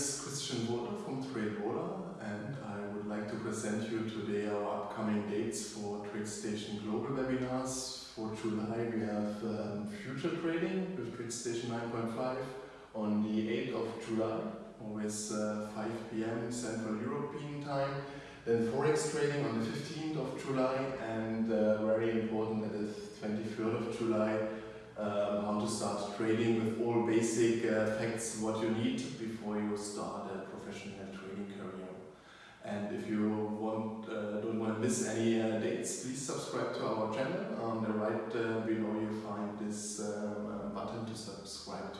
is Christian Wohler from TradeOrder and I would like to present you today our upcoming dates for TradeStation Global webinars. For July we have um, future trading with TradeStation 9.5 on the 8th of July, always uh, 5 p.m. Central European time. Then Forex trading on the 15th of July and uh, very important that is 23rd of July trading with all basic uh, facts what you need before you start a professional trading career. And if you want, uh, don't want to miss any uh, dates, please subscribe to our channel. On the right uh, below you find this um, uh, button to subscribe to